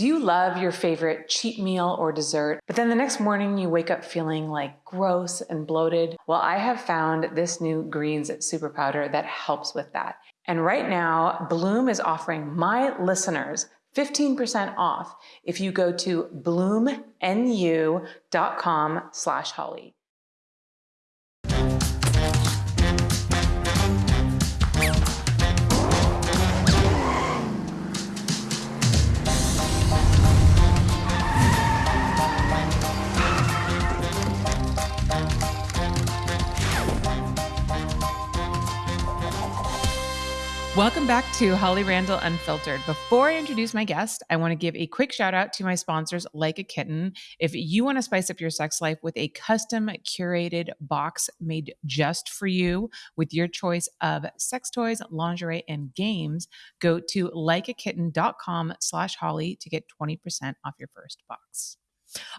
Do you love your favorite cheat meal or dessert, but then the next morning you wake up feeling like gross and bloated? Well, I have found this new greens super powder that helps with that. And right now, Bloom is offering my listeners 15% off if you go to bloomnu.com slash holly. Welcome back to Holly Randall Unfiltered. Before I introduce my guest, I want to give a quick shout out to my sponsors, Like a Kitten. If you want to spice up your sex life with a custom curated box made just for you with your choice of sex toys, lingerie, and games, go to likeakitten.com slash Holly to get 20% off your first box.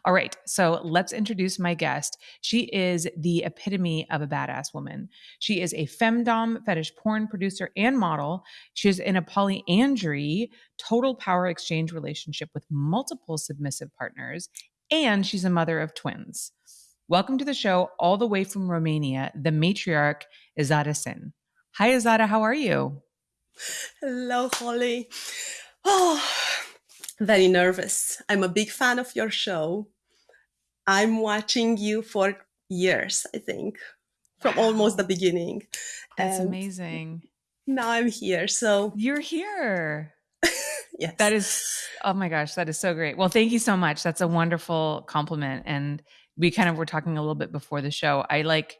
All right, so let's introduce my guest. She is the epitome of a badass woman. She is a femdom fetish porn producer and model. She's in a polyandry, total power exchange relationship with multiple submissive partners, and she's a mother of twins. Welcome to the show, all the way from Romania, the matriarch Ezada Sinn. Hi, Izada, how are you? Hello, Holly. Oh, very nervous. I'm a big fan of your show. I'm watching you for years, I think, from wow. almost the beginning. That's and amazing. Now I'm here. So you're here. yes. That is, oh my gosh, that is so great. Well, thank you so much. That's a wonderful compliment. And we kind of were talking a little bit before the show. I like,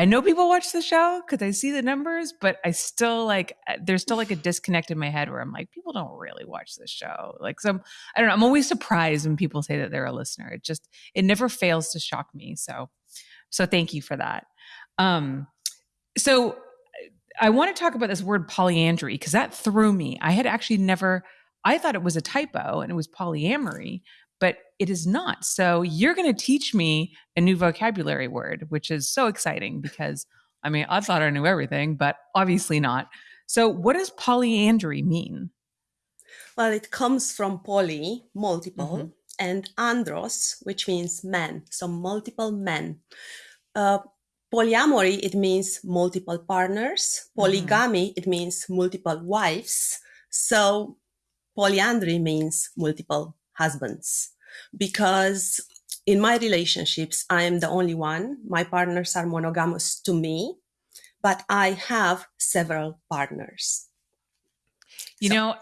I know people watch the show because I see the numbers, but I still like uh, there's still like a disconnect in my head where I'm like, people don't really watch this show. Like some I don't know, I'm always surprised when people say that they're a listener. It just it never fails to shock me. So so thank you for that. Um so I want to talk about this word polyandry because that threw me. I had actually never I thought it was a typo and it was polyamory, but it is not. So you're going to teach me a new vocabulary word, which is so exciting because I mean, I thought I knew everything, but obviously not. So, what does polyandry mean? Well, it comes from poly, multiple, mm-hmm. and andros, which means men, so multiple men. Uh, polyamory, it means multiple partners. Mm-hmm. Polygamy, mm-hmm. it means multiple wives. So, polyandry means multiple husbands because in my relationships, I am the only one. My partners are monogamous to me, but I have several partners. You so, know,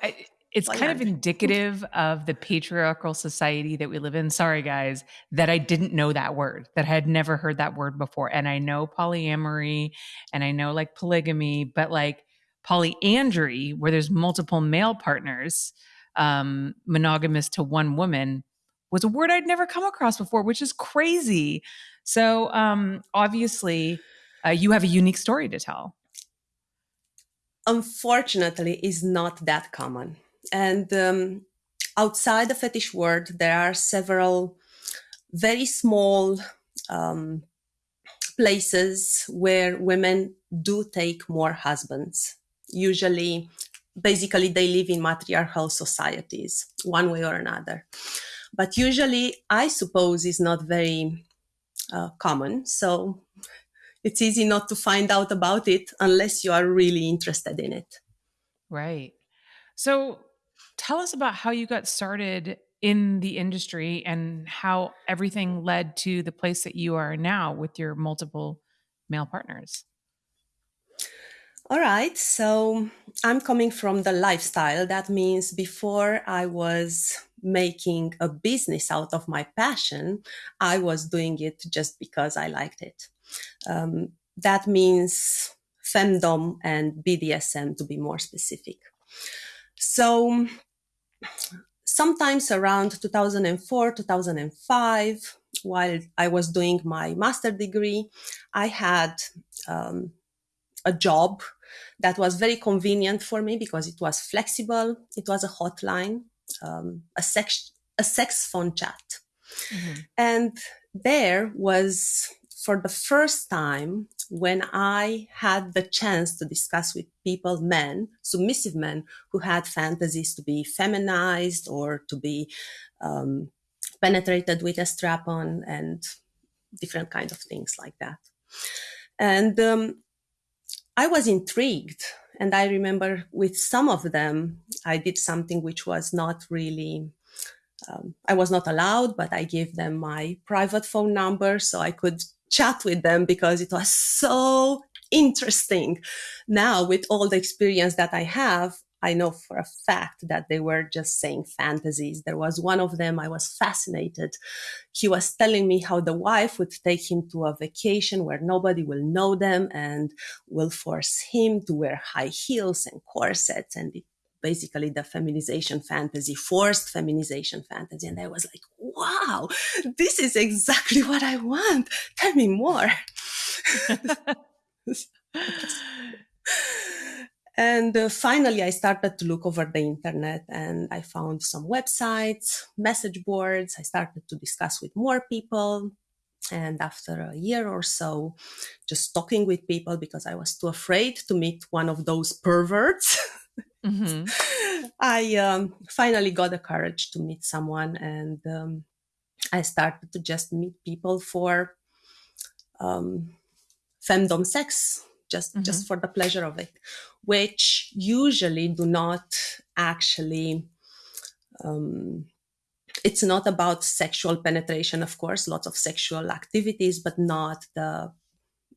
it's kind of indicative of the patriarchal society that we live in. Sorry, guys, that I didn't know that word, that I had never heard that word before. And I know polyamory and I know like polygamy, but like polyandry, where there's multiple male partners, um, monogamous to one woman was a word I'd never come across before, which is crazy. So um, obviously, uh, you have a unique story to tell. Unfortunately, is not that common, and um, outside the fetish world, there are several very small um, places where women do take more husbands. Usually basically they live in matriarchal societies one way or another. But usually i suppose is not very uh, common. So it's easy not to find out about it unless you are really interested in it. Right. So tell us about how you got started in the industry and how everything led to the place that you are now with your multiple male partners all right. So I'm coming from the lifestyle. That means before I was making a business out of my passion, I was doing it just because I liked it. Um, that means femdom and BDSM to be more specific. So sometimes around 2004, 2005, while I was doing my master degree, I had um, a job that was very convenient for me because it was flexible. It was a hotline, um, a sex a sex phone chat, mm-hmm. and there was for the first time when I had the chance to discuss with people, men, submissive men who had fantasies to be feminized or to be um, penetrated with a strap on and different kind of things like that. And um, I was intrigued. And I remember with some of them, I did something which was not really, um, I was not allowed, but I gave them my private phone number so I could chat with them because it was so interesting. Now, with all the experience that I have, I know for a fact that they were just saying fantasies. There was one of them, I was fascinated. He was telling me how the wife would take him to a vacation where nobody will know them and will force him to wear high heels and corsets. And it, basically the feminization fantasy, forced feminization fantasy. And I was like, wow, this is exactly what I want. Tell me more. And uh, finally, I started to look over the internet and I found some websites, message boards. I started to discuss with more people. And after a year or so, just talking with people because I was too afraid to meet one of those perverts, mm-hmm. I um, finally got the courage to meet someone and um, I started to just meet people for um, femdom sex just mm-hmm. just for the pleasure of it which usually do not actually um, it's not about sexual penetration of course lots of sexual activities but not the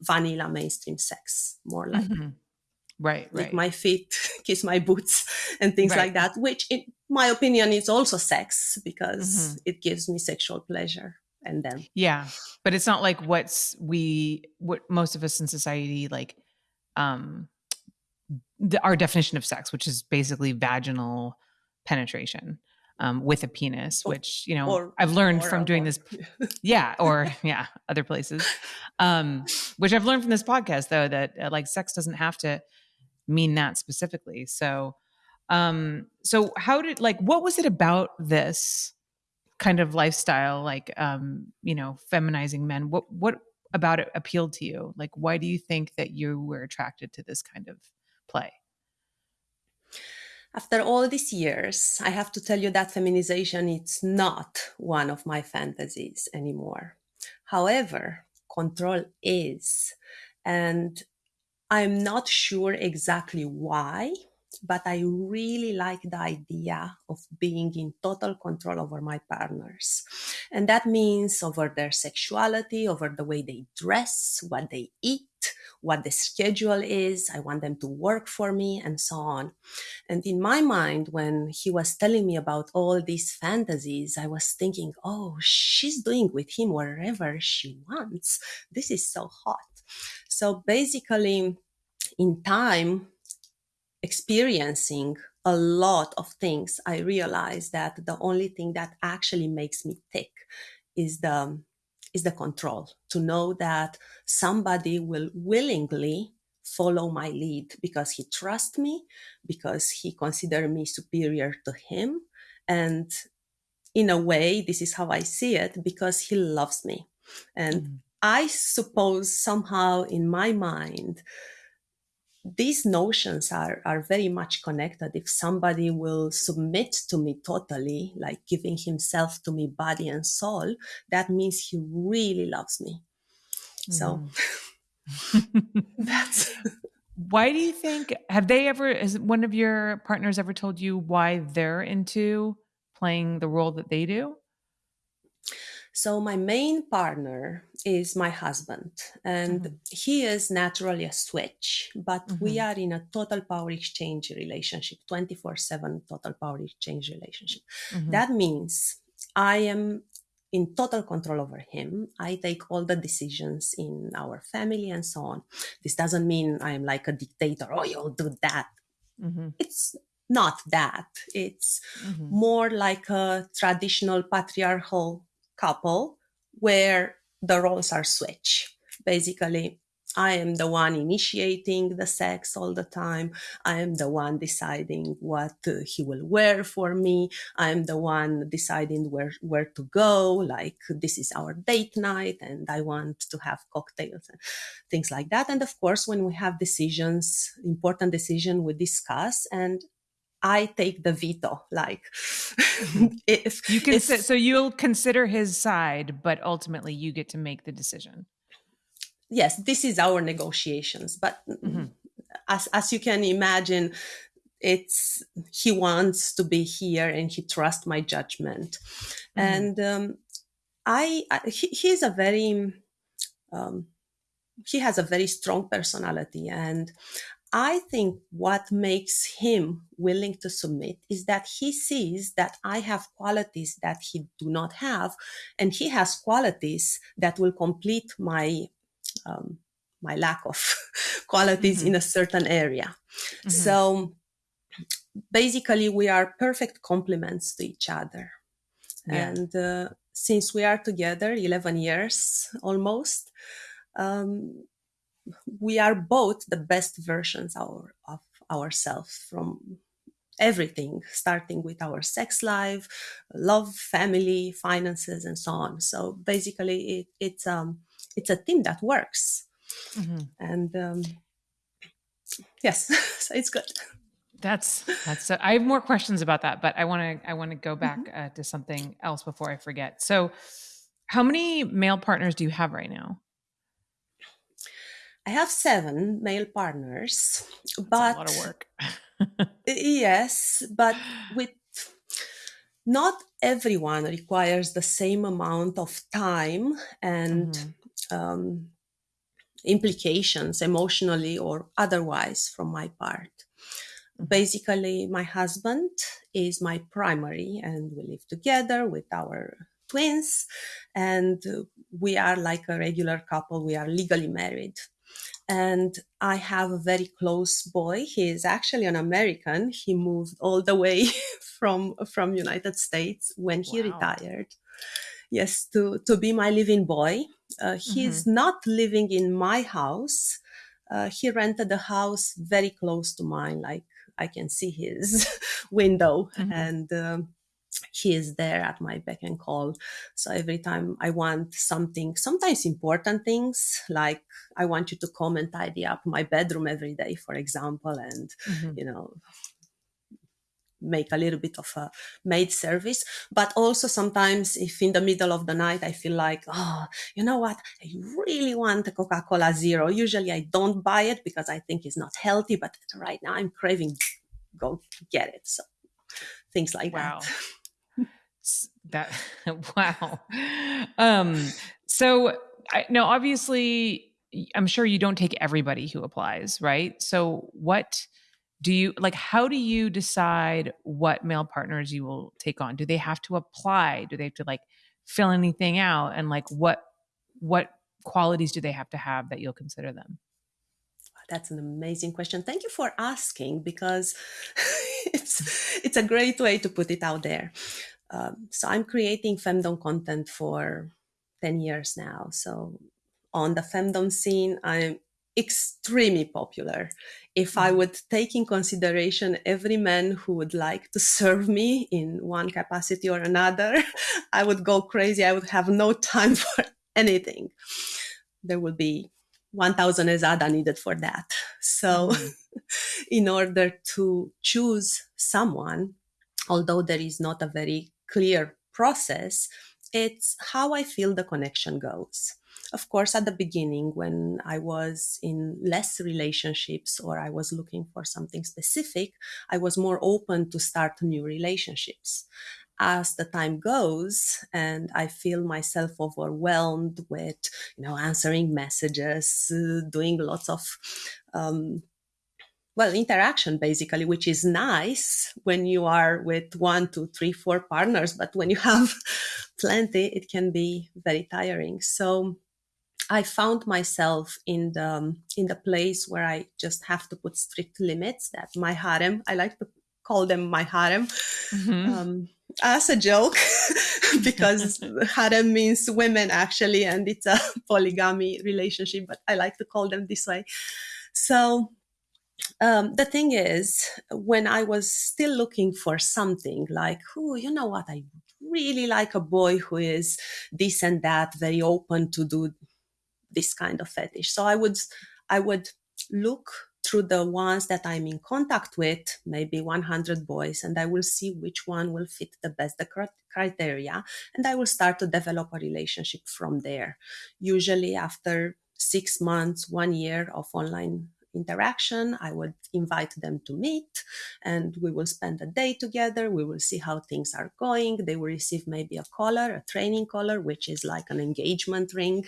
vanilla mainstream sex more like mm-hmm. right right my feet kiss my boots and things right. like that which in my opinion is also sex because mm-hmm. it gives me sexual pleasure and then yeah but it's not like what's we what most of us in society like um the, our definition of sex which is basically vaginal penetration um, with a penis which you know or, i've learned from doing this yeah or yeah other places. Um which i've learned from this podcast though that uh, like sex doesn't have to mean that specifically. So um so how did like what was it about this kind of lifestyle like um you know feminizing men? What what about it appealed to you? Like why do you think that you were attracted to this kind of play? After all these years i have to tell you that feminization it's not one of my fantasies anymore. However control is and i'm not sure exactly why but I really like the idea of being in total control over my partners. And that means over their sexuality, over the way they dress, what they eat, what the schedule is. I want them to work for me and so on. And in my mind, when he was telling me about all these fantasies, I was thinking, oh, she's doing with him wherever she wants. This is so hot. So basically, in time, experiencing a lot of things, I realized that the only thing that actually makes me tick is the is the control. To know that somebody will willingly follow my lead because he trusts me because he consider me superior to him. And in a way this is how i see it because he loves me. And mm-hmm. i suppose somehow in my mind these notions are, are very much connected. If somebody will submit to me totally, like giving himself to me body and soul, that means he really loves me. So mm. that's. why do you think, have they ever, has one of your partners ever told you why they're into playing the role that they do? So my main partner is my husband, and mm-hmm. he is naturally a switch, but mm-hmm. we are in a total power exchange relationship, 24 7 total power exchange relationship. Mm-hmm. That means I am in total control over him. I take all the decisions in our family and so on. This doesn't mean I am like a dictator. Oh, you'll do that. Mm-hmm. It's not that. It's mm-hmm. more like a traditional patriarchal couple where the roles are switched. Basically, I am the one initiating the sex all the time. I am the one deciding what uh, he will wear for me. I am the one deciding where, where to go. Like this is our date night and I want to have cocktails and things like that. And of course, when we have decisions, important decision, we discuss and I take the veto. Like, mm-hmm. if you can, so you'll consider his side, but ultimately you get to make the decision yes, this is our negotiations. But mm-hmm. as as you can imagine, it's he wants to be here and he trusts my judgment, mm-hmm. and um, I, I he, he's a very um, he has a very strong personality and I think what makes him willing to submit is that he sees that I have qualities that he do not have, and he has qualities that will complete my um, my lack of qualities mm-hmm. in a certain area. Mm-hmm. So basically, we are perfect complements to each other. Yeah. And uh, since we are together 11 years almost, um, we are both the best versions our, of ourselves from everything, starting with our sex life, love, family, finances, and so on. So basically, it, it's um, it's a team that works mm-hmm. and um, yes so it's good that's that's so, i have more questions about that but i want to i want to go back mm-hmm. uh, to something else before i forget so how many male partners do you have right now i have seven male partners that's but a lot of work yes but with not everyone requires the same amount of time and mm-hmm um, implications emotionally or otherwise from my part. Mm-hmm. Basically, my husband is my primary, and we live together with our twins, and we are like a regular couple. We are legally married. And I have a very close boy. He is actually an American. He moved all the way from from United States when he wow. retired. Yes, to to be my living boy uh, he's mm-hmm. not living in my house. Uh, he rented a house very close to mine, like I can see his window, mm-hmm. and um, he is there at my beck and call. So every time I want something, sometimes important things, like I want you to come and tidy up my bedroom every day, for example, and mm-hmm. you know make a little bit of a maid service but also sometimes if in the middle of the night i feel like oh you know what i really want a coca-cola zero usually i don't buy it because i think it's not healthy but right now i'm craving go get it so things like wow. that that wow. Um so i no obviously i'm sure you don't take everybody who applies right? So what do you like how do you decide what male partners you will take on? Do they have to apply? Do they have to like fill anything out? And like what what qualities do they have to have that you'll consider them? That's an amazing question. Thank you for asking because it's it's a great way to put it out there um, so i'm creating femdom content for 10 years now so on the femdom scene i'm extremely popular. If I mm-hmm. would take in consideration every man who would like to serve me in one capacity or another, I would go crazy. I would have no time for anything. There would be 1000 Ezada needed for that. So, mm-hmm. in order to choose someone, although there is not a very clear process, it's how I feel the connection goes of course, at the beginning, when I was in less relationships or I was looking for something specific, I was more open to start new relationships. As the time goes and I feel myself overwhelmed with, you know, answering messages, uh, doing lots of um, well interaction basically which is nice when you are with one two three four partners but when you have plenty it can be very tiring so I found myself in the in the place where I just have to put strict limits. That my harem, I like to call them my harem. Mm-hmm. Um, as a joke because harem means women actually and it's a polygamy relationship but i like to call them this way so um, the thing is when i was still looking for something like oh, you know what i really like a boy who is this and that very open to do this kind of fetish so i would i would look through the ones that I'm in contact with, maybe 100 boys, and I will see which one will fit the best the criteria, and I will start to develop a relationship from there. Usually, after six months, one year of online interaction. I would invite them to meet and we will spend a day together. We will see how things are going. They will receive maybe a collar, a training collar, which is like an engagement ring.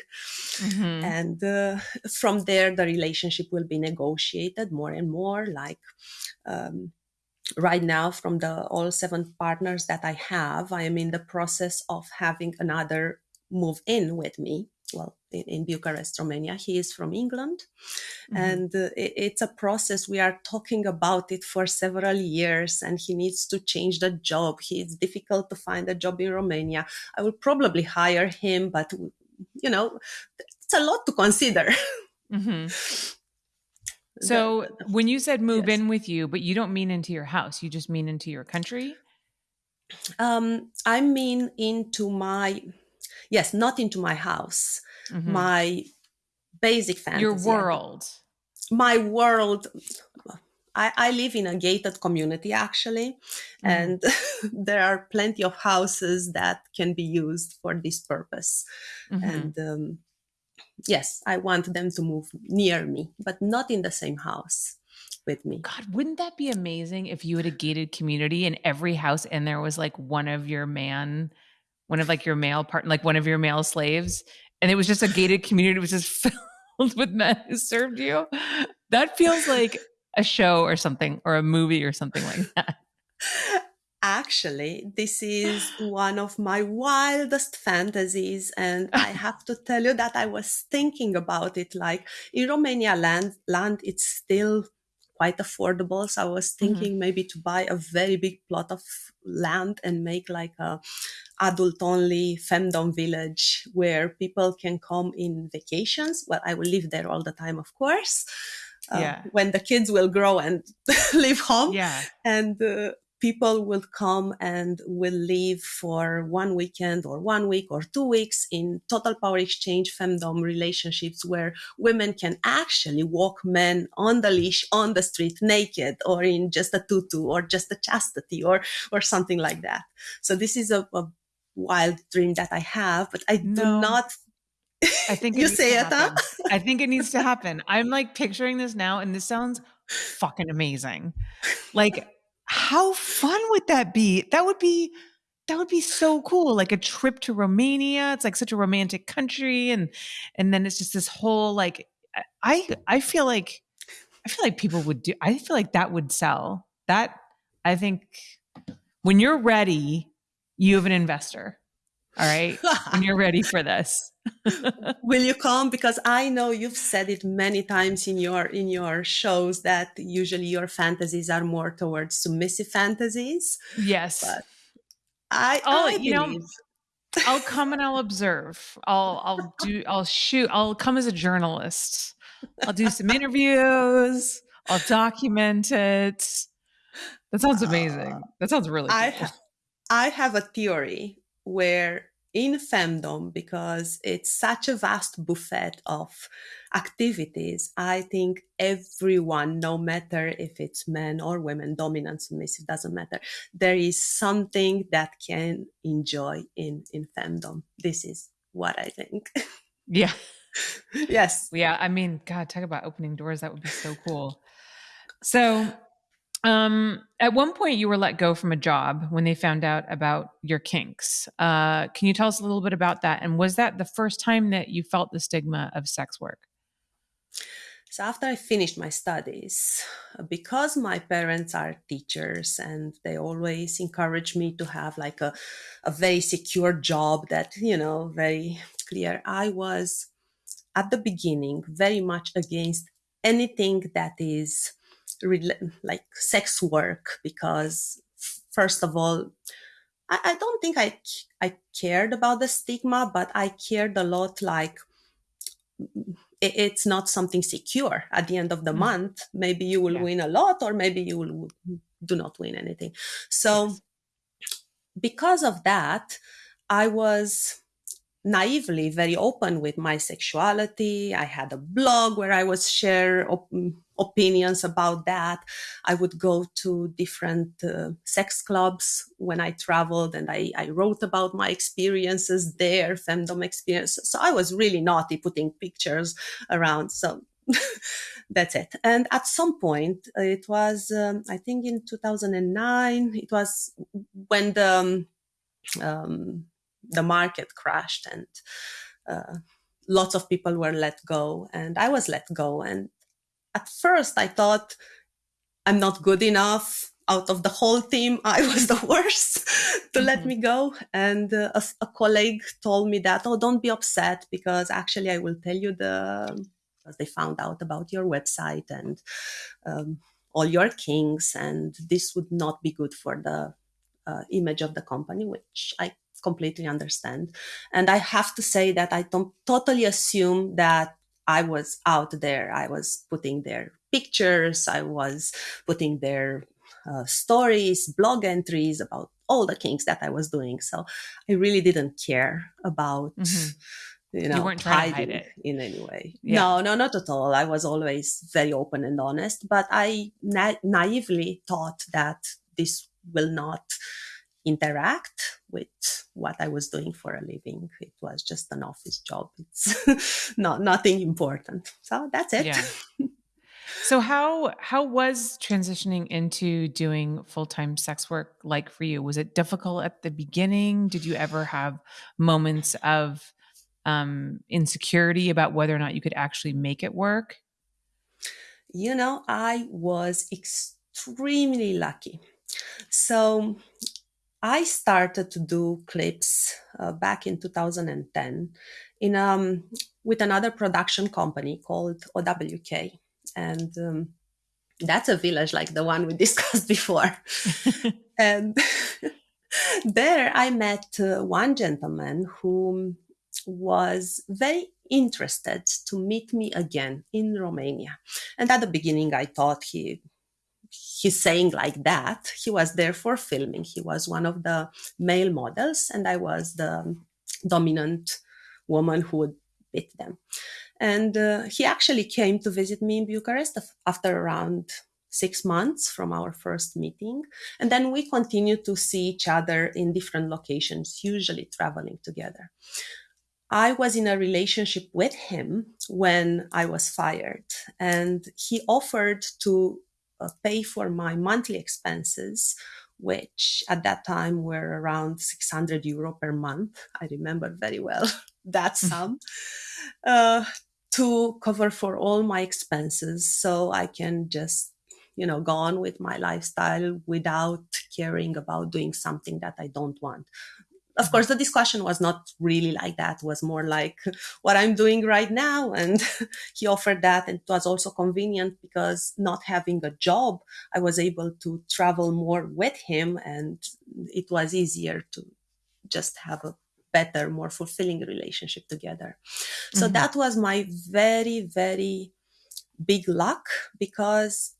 Mm-hmm. And uh, from there, the relationship will be negotiated more and more. Like, um, right now from the all seven partners that i have i am in the process of having another move in with me well in, in, Bucharest, Romania. He is from England, mm-hmm. and uh, it, it's a process. We are talking about it for several years, and he needs to change the job. He, it's difficult to find a job in Romania. I will probably hire him, but you know, it's a lot to consider. Mm-hmm. So the, the, when you said move yes. in with you, but you don't mean into your house, you just mean into your country? Um, I mean into my yes, not into my house, mm-hmm. my basic fantasy. Your world. My world. I, I, live in a gated community actually, mm-hmm. and there are plenty of houses that can be used for this purpose. Mm-hmm. And um, yes, I want them to move near me, but not in the same house with me. God, wouldn't that be amazing if you had a gated community and every house in there was like one of your man one of like your male part, like one of your male slaves, and it was just a gated community, It was just filled with men who served you. That feels like a show or something, or a movie or something like that. Actually, this is one of my wildest fantasies. And I have to tell you that I was thinking about it. Like in Romania land, land, it's still quite affordable. So I was mm-hmm. thinking mm-hmm. maybe to buy a very big plot of land and make like a adult only femdom village where people can come in vacations. Well, I will live there all the time, of course. Uh, yeah. When the kids will grow and leave home. Yeah. And uh, people will come and will live for one weekend or one week or two weeks in total power exchange femdom relationships where women can actually walk men on the leash on the street naked or in just a tutu or just a chastity or or something like that so this is a, a wild dream that i have but i no. do not I think you say it, huh? I think it needs to happen. I'm like picturing this now, and this sounds fucking amazing. Like how fun would that be? That would be that would be so cool like a trip to romania. It's like such a romantic country and and then it's just this whole like i i feel like i feel like people would do i feel like that would sell. That i think when you're ready you have an investor all right. When you're ready for this. Will you come? Because i know you've said it many times in your in your shows that usually your fantasies are more towards submissive fantasies. Yes. But i oh I you know i'll come and i'll observe. I'll i'll do i'll shoot i'll come as a journalist. I'll do some interviews. I'll document it. That sounds amazing. Uh, that sounds really cool. I, I have a theory where in femdom because it's such a vast buffet of activities i think everyone no matter if it's men or women dominant submissive doesn't matter there is something that can enjoy in in femdom this is what i think. Yeah. Yes. Yeah i mean god talk about opening doors that would be so cool. So um, at one point, you were let go from a job when they found out about your kinks. Uh, can you tell us a little bit about that? And was that the first time that you felt the stigma of sex work? So, after I finished my studies, because my parents are teachers and they always encourage me to have like a, a very secure job that, you know, very clear, I was at the beginning very much against anything that is like sex work because first of all I, I don't think I I cared about the stigma, but I cared a lot like it, it's not something secure at the end of the mm month. Maybe you will yeah. win a lot or maybe you will do not win anything. So yes. because of that, I was naively very open with my sexuality. I had a blog where I was share op- opinions about that. I would go to different uh, sex clubs when I traveled and I, I wrote about my experiences there, femdom experiences. So I was really naughty putting pictures around. So that's it. And at some point, it was, um, I think in 2009, it was when the, um, um the market crashed and uh, lots of people were let go and I was let go. And at first I thought I'm not good enough. Out of the whole team, I was the worst to mm-hmm. let me go. And uh, a, a, colleague told me that, oh, don't be upset because actually I will tell you the, because they found out about your website and um, all your kinks, and this would not be good for the uh, image of the company, which I completely understand. And I have to say that I don't totally assume that I was out there. I was putting their pictures, I was putting their uh, stories, blog entries about all the kinks that I was doing. So I really didn't care about. Mm-hmm. You know, you weren't trying to hide it in any way. Yeah. No, no, not at all. I was always very open and honest, but I na- naively thought that this will not interact with what I was doing for a living. It was just an office job. It's not nothing important. So that's it. Yeah. so how how was transitioning into doing full-time sex work like for you? Was it difficult at the beginning? Did you ever have moments of um, insecurity about whether or not you could actually make it work? You know, I was extremely lucky. So I started to do clips uh, back in 2010 in um, with another production company called OWK, and um, that's a village like the one we discussed before. and there, I met uh, one gentleman who was very interested to meet me again in Romania. And at the beginning, I thought he he's saying like that. He was there for filming. He was one of the male models, and I was the dominant woman who would beat them. And uh, he actually came to visit me in Bucharest after around six months from our first meeting. And then we continued to see each other in different locations, usually traveling together. I was in a relationship with him when I was fired, and he offered to pay for my monthly expenses, which at that time were around 600 euro per month. I remember very well that mm. sum. Uh, to cover for all my expenses so I can just, you know, go on with my lifestyle without caring about doing something that I don't want of course the discussion was not really like that. It was more like what i'm doing right now. And he offered that. And it was also convenient because not having a job i was able to travel more with him. And it was easier to just have a better more fulfilling relationship together. So mm-hmm. that was my very very big luck because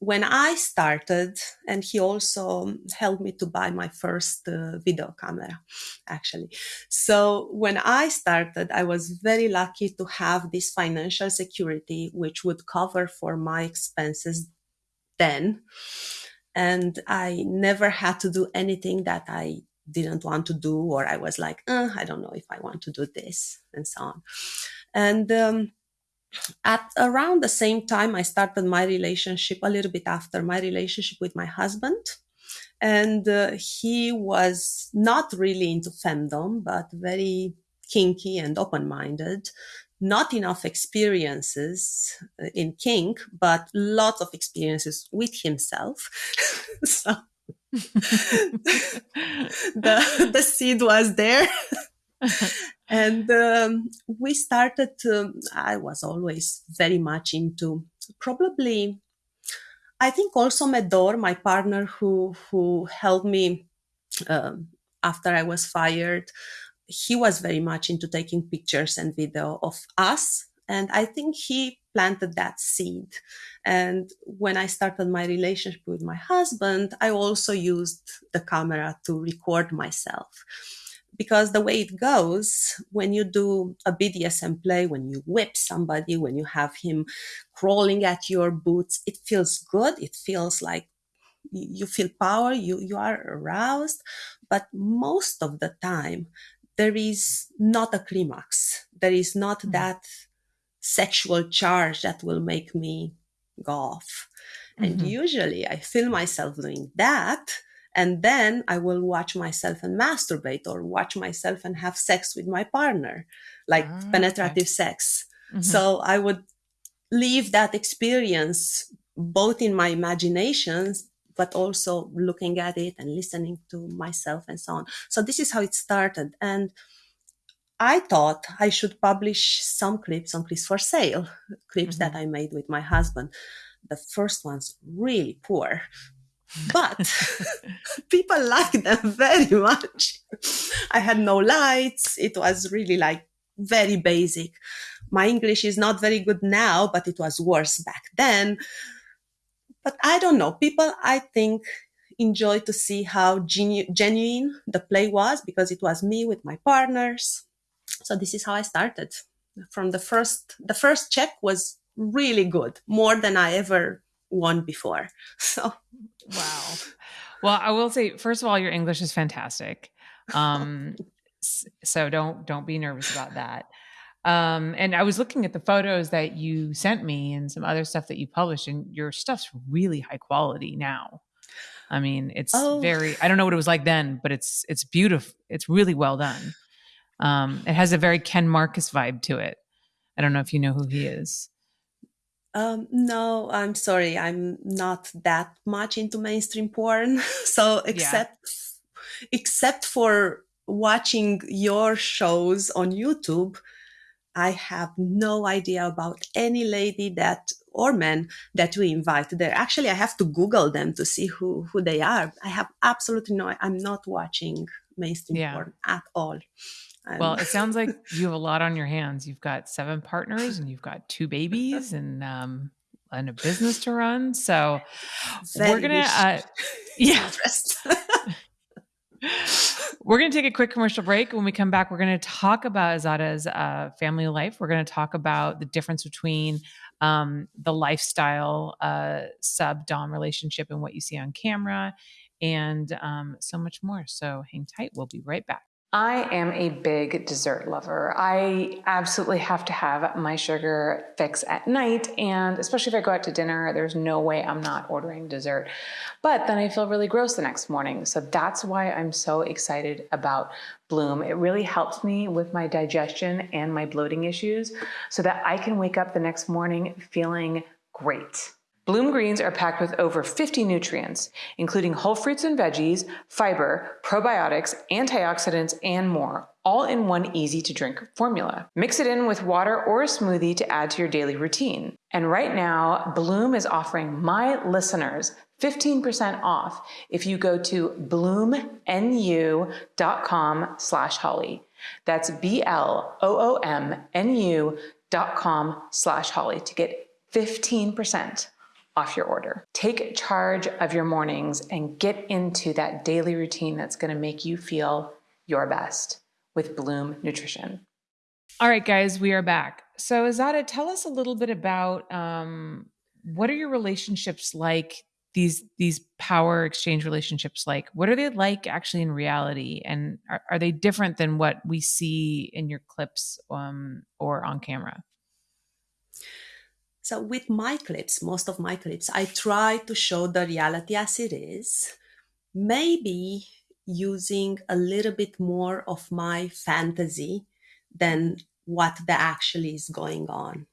when I started, and he also helped me to buy my first uh, video camera, actually. So when I started, I was very lucky to have this financial security, which would cover for my expenses then. And I never had to do anything that I didn't want to do, or I was like, uh, I don't know if I want to do this, and so on. And um, at around the same time i started my relationship a little bit after my relationship with my husband. And uh, he was not really into femdom but very kinky and open-minded. Not enough experiences uh, in kink but lots of experiences with himself. So the the seed was there and um, we started I was always very much into probably I think also Medor, my partner who who helped me um, after I was fired, he was very much into taking pictures and video of us. And I think he planted that seed. And when I started my relationship with my husband, I also used the camera to record myself. Because the way it goes, when you do a BDSM play, when you whip somebody, when you have him crawling at your boots, it feels good. It feels like you feel power, you, you are aroused. But most of the time, there is not a climax. There is not mm-hmm. that sexual charge that will make me go off. Mm-hmm. And usually I feel myself doing that. And then I will watch myself and masturbate or watch myself and have sex with my partner, like ah, penetrative okay. sex. Mm-hmm. So I would leave that experience both in my imaginations, but also looking at it and listening to myself and so on. So this is how it started. And I thought I should publish some clips on Clips for Sale, clips mm-hmm. that I made with my husband. The first one's really poor, but people liked them very much. I had no lights. It was really like very basic. My English is not very good now, but it was worse back then. But I don't know. People, I think, enjoy to see how genu- genuine the play was because it was me with my partners so this is how i started from the first the first check was really good more than i ever won before so wow well i will say first of all your english is fantastic um so don't don't be nervous about that um and i was looking at the photos that you sent me and some other stuff that you published and your stuff's really high quality now i mean it's oh. very i don't know what it was like then but it's it's beautiful it's really well done um, it has a very Ken Marcus vibe to it. I don't know if you know who he is. Um, no, I'm sorry. I'm not that much into mainstream porn. so except yeah. except for watching your shows on YouTube, I have no idea about any lady that or men that we invite there. Actually, I have to Google them to see who who they are. I have absolutely no. I'm not watching mainstream yeah. porn at all well, it sounds like you have a lot on your hands. You've got seven partners and you've got two babies and um and a business to run. So Very we're gonna uh, yeah. we're going to take a quick commercial break. When we come back, we're going to talk about Ezada's uh, family life. We're going to talk about the difference between um, the lifestyle uh, sub dom relationship and what you see on camera, and um, so much more. So hang tight. We'll be right back. I am a big dessert lover. I absolutely have to have my sugar fix at night. And especially if I go out to dinner, there's no way I'm not ordering dessert. But then I feel really gross the next morning. So that's why I'm so excited about Bloom. It really helps me with my digestion and my bloating issues so that I can wake up the next morning feeling great. Bloom greens are packed with over 50 nutrients, including whole fruits and veggies, fiber, probiotics, antioxidants, and more, all in one easy to drink formula. Mix it in with water or a smoothie to add to your daily routine. And right now, Bloom is offering my listeners 15% off if you go to bloomnu.com slash holly. That's B-L-O-O-M-N-U dot com slash holly to get 15% off your order. Take charge of your mornings and get into that daily routine that's going to make you feel your best with Bloom Nutrition. All right, guys, we are back. So, Ezada, tell us a little bit about um, what are your relationships like? These these power exchange relationships like what are they like actually in reality, and are, are they different than what we see in your clips um, or on camera? So with my clips, most of my clips, I try to show the reality as it is, maybe using a little bit more of my fantasy than what the actually is going on.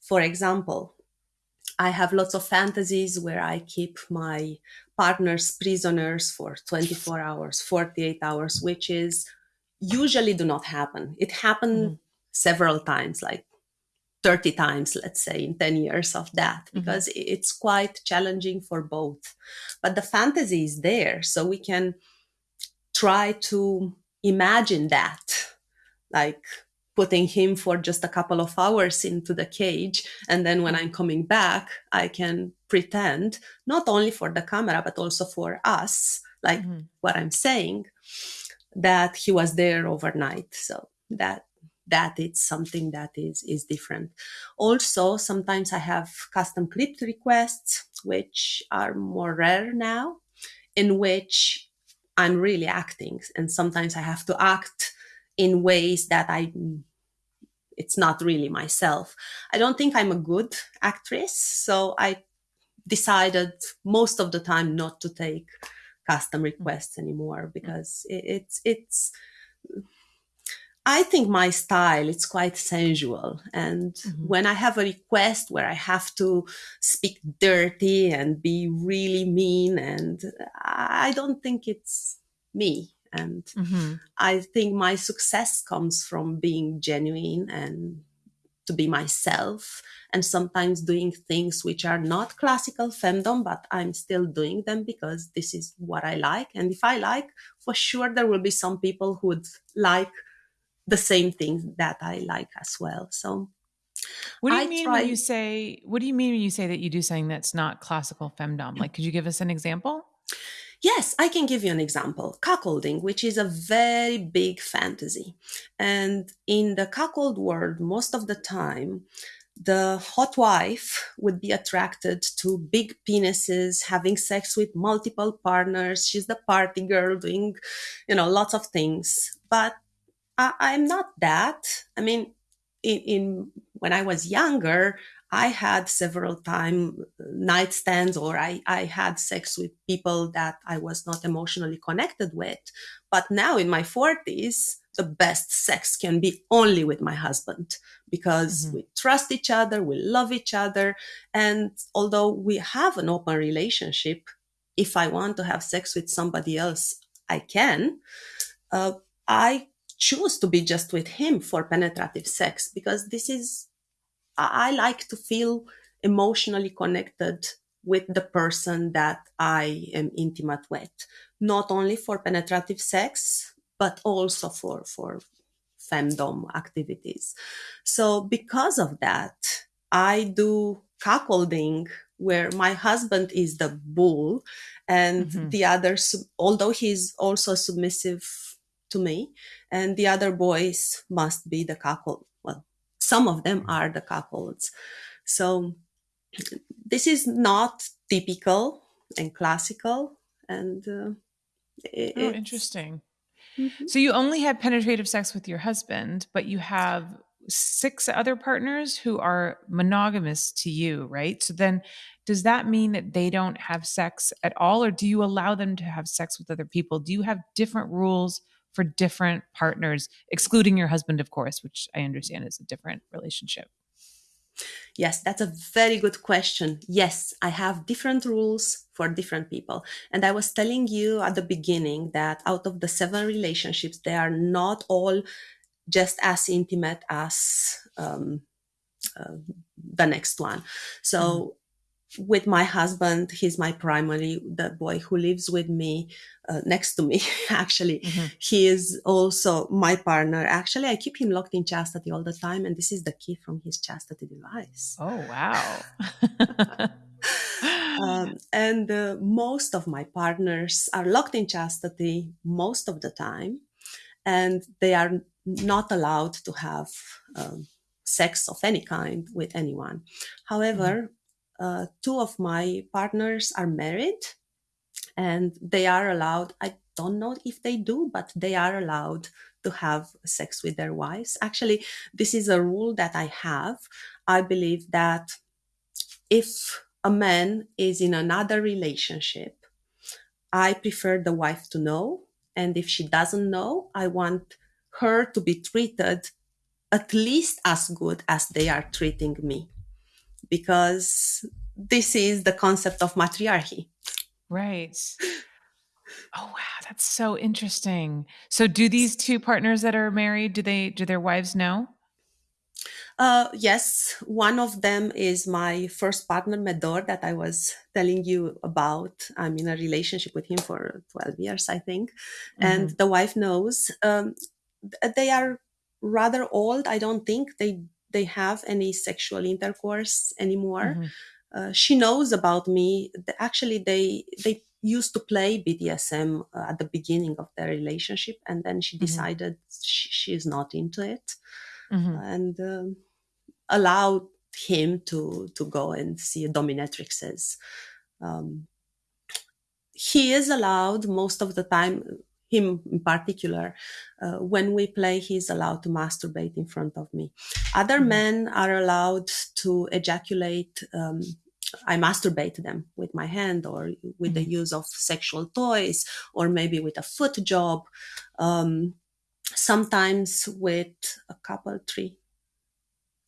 For example, I have lots of fantasies where I keep my partners prisoners for 24 hours, 48 hours, which is usually do not happen. It happened mm. several times, like 30 times, let's say, in 10 years of that, mm-hmm. because mm-hmm. it's quite challenging for both. But the fantasy is there. So we can try to imagine that, like putting him for just a couple of hours into the cage. And then when I'm coming back, I can pretend, not only for the camera, but also for us, like mm-hmm. what I'm saying, that he was there overnight. So that that it's something that is is different. Also sometimes i have custom clipped requests which are more rare now in which i'm really acting and sometimes i have to act in ways that i it's not really myself. I don't think i'm a good actress so i decided most of the time not to take custom mm. requests anymore mm. because it, it's it's I think my style it's quite sensual and mm-hmm. when I have a request where I have to speak dirty and be really mean and I don't think it's me and mm-hmm. I think my success comes from being genuine and to be myself and sometimes doing things which are not classical femdom but I'm still doing them because this is what I like and if I like for sure there will be some people who would like the same things that I like as well. So what do you I mean try- when you say what do you mean when you say that you do something that's not classical femdom? Like could you give us an example? Yes, I can give you an example. Cuckolding, which is a very big fantasy. And in the cuckold world, most of the time, the hot wife would be attracted to big penises, having sex with multiple partners. She's the party girl doing, you know, lots of things. But I, am not that. I mean, in, in when I was younger, I had several time nightstands or I, I had sex with people that I was not emotionally connected with. But now in my 40s, the best sex can be only with my husband because mm-hmm. we trust each other, we love each other. And although we have an open relationship, if I want to have sex with somebody else, I can. Uh, I choose to be just with him for penetrative sex because this is I like to feel emotionally connected with the person that I am intimate with, not only for penetrative sex, but also for, for femdom activities. So because of that, I do cuckolding where my husband is the bull and mm-hmm. the other, although he's also submissive to me, and the other boys must be the cuckold. Well, some of them are the cuckolds. So this is not typical and classical, and uh, it, oh, interesting. Mm-hmm. So you only had penetrative sex with your husband, but you have six other partners who are monogamous to you, right? So then does that mean that they don't have sex at all or do you allow them to have sex with other people? Do you have different rules for different partners, excluding your husband, of course, which I understand is a different relationship? Yes, that's a very good question. Yes, I have different rules for different people. And I was telling you at the beginning that out of the seven relationships, they are not all just as intimate as um, uh, the next one. So mm-hmm with my husband he's my primary the boy who lives with me uh, next to me actually. Mm-hmm. he is also my partner. Actually i keep him locked in chastity all the time and this is the key from his chastity device. Oh wow. Um, and uh, most of my partners are locked in chastity most of the time and they are not allowed to have um, sex of any kind with anyone. However mm-hmm uh, two of my partners are married and they are allowed i don't know if they do but they are allowed to have sex with their wives. Actually this is a rule that i have. I believe that if a man is in another relationship i prefer the wife to know and if she doesn't know i want her to be treated at least as good as they are treating me because this is the concept of matriarchy. Right. Oh wow, that's so interesting. So do these two partners that are married, do they do their wives know? Uh, yes, one of them is my first partner, Medor, that I was telling you about. I'm in a relationship with him for 12 years, I think. Mm-hmm. And the wife knows. Um, they are rather old. I don't think they they have any sexual intercourse anymore. Mm-hmm. Uh, she knows about me. Actually, they they used to play BDSM uh, at the beginning of their relationship, and then she mm-hmm. decided she, she, is not into it, mm-hmm. and um, allowed him to to go and see dominatrixes. Um, he is allowed most of the time him in particular, uh, when we play, he's allowed to masturbate in front of me. Other mm-hmm. men are allowed to ejaculate. Um, I masturbate them with my hand or with mm-hmm. the use of sexual toys or maybe with a foot job. Um, sometimes with a couple, three,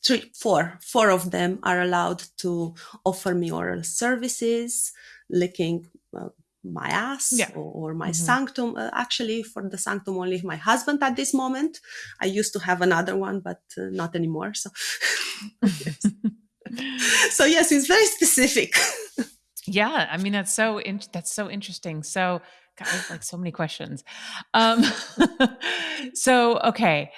three, four, four of them are allowed to offer me oral services, licking uh, my ass yeah. or, or, my mm-hmm. sanctum. Uh, actually, for the sanctum, only my husband at this moment. I used to have another one, but uh, not anymore. So, yes. so yes, it's very specific. yeah, I mean that's so in- that's so interesting. So, God, I have like so many questions. Um, so okay,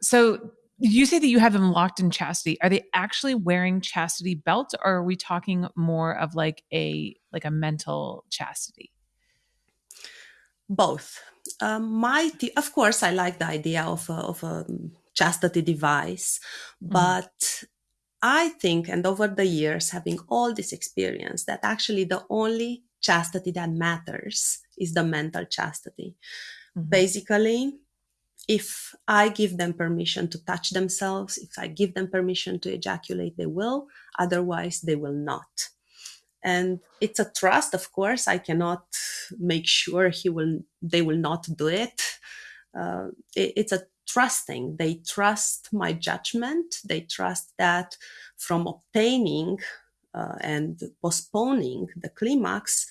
so you say that you have them locked in chastity are they actually wearing chastity belts or are we talking more of like a like a mental chastity both um, my of course i like the idea of a, of a chastity device mm-hmm. but i think and over the years having all this experience that actually the only chastity that matters is the mental chastity mm-hmm. basically if I give them permission to touch themselves, if I give them permission to ejaculate, they will. Otherwise, they will not. And it's a trust, of course. I cannot make sure he will, they will not do it. Uh, it it's a trusting. They trust my judgment. They trust that from obtaining uh, and postponing the climax,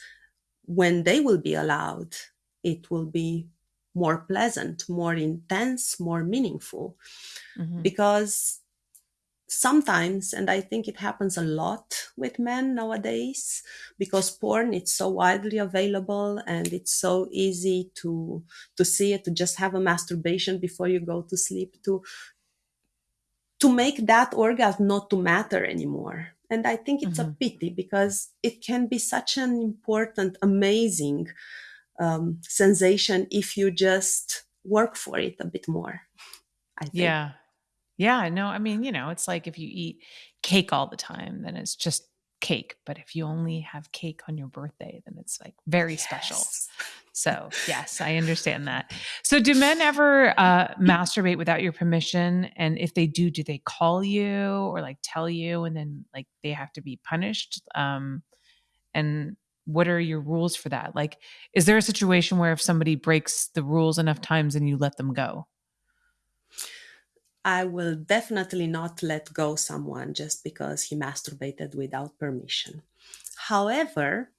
when they will be allowed, it will be more pleasant, more intense, more meaningful. Mm-hmm. Because sometimes, and I think it happens a lot with men nowadays, because porn it's so widely available and it's so easy to to see it, to just have a masturbation before you go to sleep, to to make that orgasm not to matter anymore. And I think it's mm-hmm. a pity because it can be such an important, amazing um, sensation if you just work for it a bit more. I think. Yeah. Yeah. No, I mean, you know, it's like if you eat cake all the time, then it's just cake. But if you only have cake on your birthday, then it's like very yes. special. So, yes, I understand that. So, do men ever uh, masturbate without your permission? And if they do, do they call you or like tell you and then like they have to be punished? Um, and what are your rules for that? Like, is there a situation where if somebody breaks the rules enough times and you let them go? I will definitely not let go someone just because he masturbated without permission. However,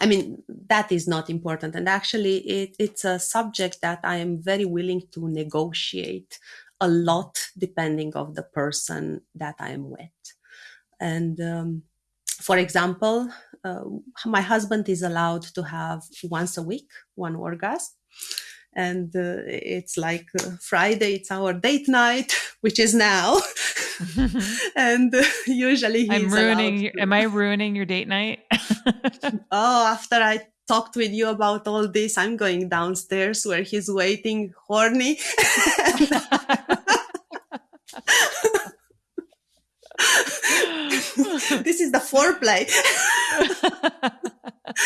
I mean, that is not important. And actually, it, it's a subject that I am very willing to negotiate a lot depending of the person that I am with. And um, for example, my husband is allowed to have once a week one orgasm. And uh, it's like uh, friday it's our date night which is now. And uh, usually i'm ruining to- am i ruining your date night? Oh after i talked with you about all this i'm going downstairs where he's waiting horny this is the foreplay.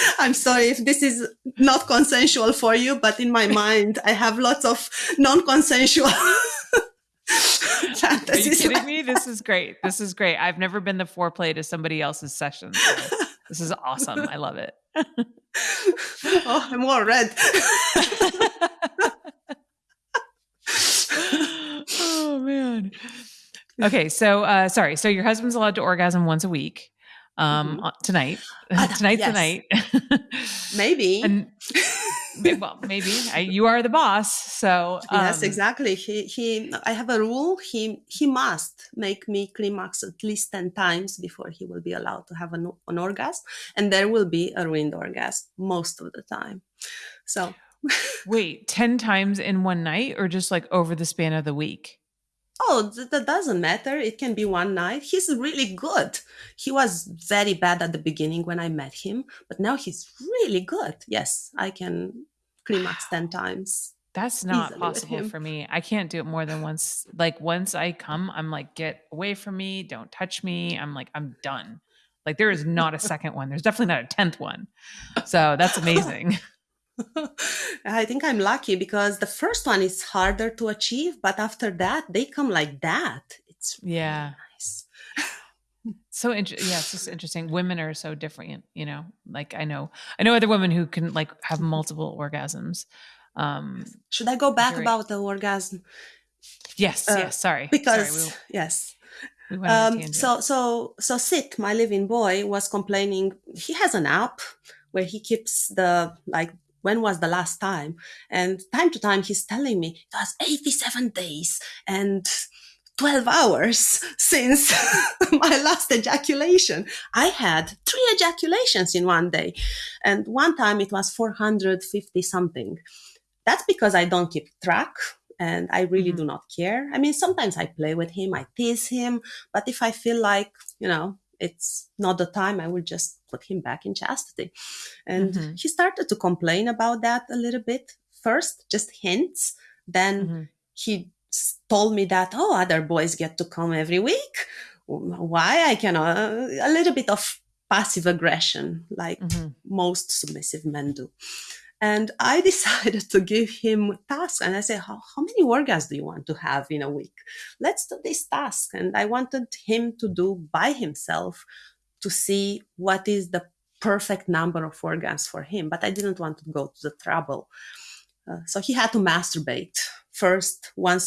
I'm sorry if this is not consensual for you, but in my mind, I have lots of non-consensual Are you kidding me? This is great. This is great. I've never been the foreplay to somebody else's session. So this is awesome. I love it. oh, I'm all red. oh man. Okay, so uh, sorry. So your husband's allowed to orgasm once a week. Um, mm-hmm. tonight, uh, tonight's yes. the night. Maybe. And well, maybe I, you are the boss. So um, yes, exactly. He he. I have a rule. He he must make me climax at least ten times before he will be allowed to have an, an orgasm, and there will be a ruined orgasm most of the time. So wait, ten times in one night, or just like over the span of the week? Oh, that doesn't matter. It can be one night. He's really good. He was very bad at the beginning when I met him, but now he's really good. Yes, I can climax 10 times. That's not possible for me. I can't do it more than once. Like once I come, I'm like, get away from me. Don't touch me. I'm like, I'm done. Like there is not a second one. There's definitely not a 10th one. So that's amazing. I think I'm lucky because the first one is harder to achieve, but after that, they come like that. It's really yeah nice. so interesting. Yeah, it's just interesting. Women are so different, you know. Like I know, I know other women who can like have multiple orgasms. Um, Should I go back about the orgasm? Yes. Uh, yes. Sorry. Because sorry, we, yes. Um, so so so Sid, my living boy, was complaining. He has an app where he keeps the like when was the last time? And time to time, he's telling me it was 87 days and 12 hours since my last ejaculation. I had three ejaculations in one day. And one time it was 450 something. That's because I don't keep track and I really mm-hmm. do not care. I mean, sometimes I play with him, I tease him, but if I feel like, you know, it's not the time i will just put him back in chastity and mm-hmm. he started to complain about that a little bit first just hints then mm-hmm. he told me that oh other boys get to come every week why i cannot a little bit of passive aggression like mm-hmm. most submissive men do and I decided to give him tasks. And I said, how, how many orgasms do you want to have in a week? Let's do this task. And I wanted him to do by himself to see what is the perfect number of organs for him. But I didn't want to go to the trouble. Uh, so he had to masturbate first once